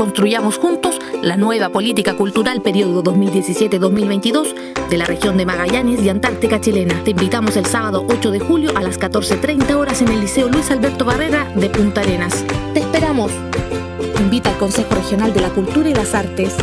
construyamos juntos la nueva política cultural periodo 2017-2022 de la región de Magallanes y Antártica chilena. Te invitamos el sábado 8 de julio a las 14.30 horas en el Liceo Luis Alberto Barrera de Punta Arenas. ¡Te esperamos! Invita al Consejo Regional de la Cultura y las Artes.